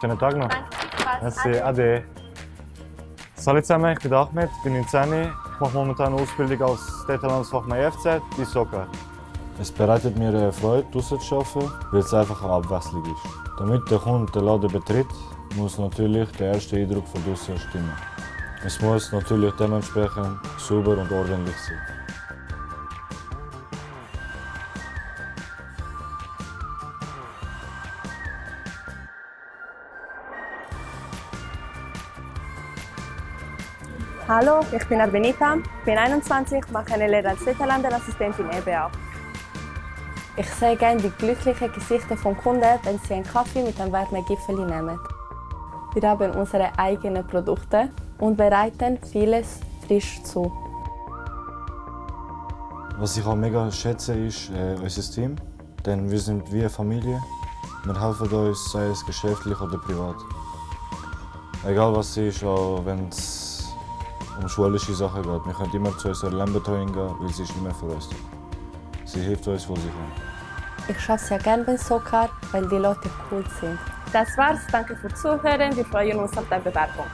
Schönen Tag noch. Merci, ade. Salut zusammen, ich bin Ahmed, bin 19. Ich mache momentan eine Ausbildung als Detailhandelsfachmann EFZ bei Soccer. Es bereitet mir eine Freude, draussen zu arbeiten, weil es einfach eine Abwechslung ist. Damit der Kunde den Laden betritt, muss natürlich der erste Eindruck von draussen stimmen. Es muss natürlich dementsprechend sauber und ordentlich sein. Hallo, ich bin Arbenita, bin 21, mache eine Lehre als Detailhandelassistentin EBA. Ich sehe gerne die glücklichen Gesichter von Kunden, wenn sie einen Kaffee mit einem warmen Gipfel nehmen. Wir haben unsere eigenen Produkte und bereiten vieles frisch zu. Was ich auch mega schätze, ist äh, unser Team. Denn wir sind wie eine Familie. Wir helfen uns, sei es geschäftlich oder privat. Egal was es ist, auch wenn es um schulische Sachen geht. Wir können immer zu unserer Lernbetreuung gehen, weil sie ist immer für uns da. Sie hilft uns, wo sie kann. Ich arbeite sehr gerne beim Sokar, weil die Leute cool sind. Das war's, danke fürs Zuhören, wir freuen uns auf deine Bewerbung.